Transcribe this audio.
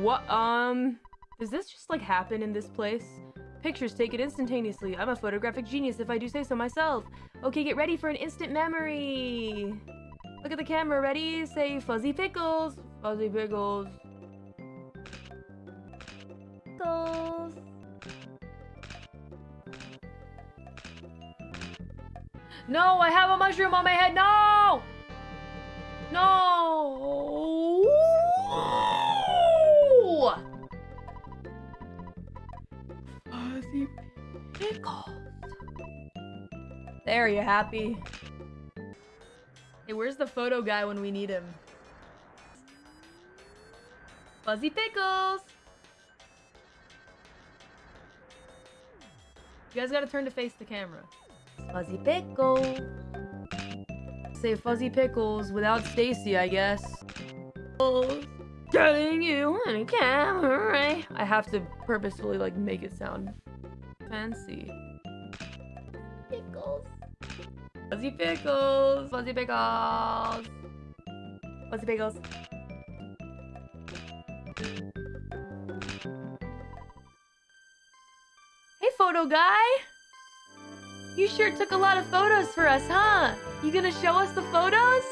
What, um, does this just like happen in this place? Pictures taken instantaneously. I'm a photographic genius if I do say so myself. Okay, get ready for an instant memory. Look at the camera, ready? Say fuzzy pickles. Fuzzy pickles. Pickles. No, I have a mushroom on my head. No! Pickles. There, you happy? Hey, where's the photo guy when we need him? Fuzzy pickles! You guys gotta turn to face the camera. Fuzzy pickles. Say fuzzy pickles without Stacy, I guess. Getting you on camera. Right? I have to purposefully like make it sound fancy. Pickles. Fuzzy pickles. Fuzzy pickles. Fuzzy pickles. Hey, photo guy. You sure took a lot of photos for us, huh? You gonna show us the photos?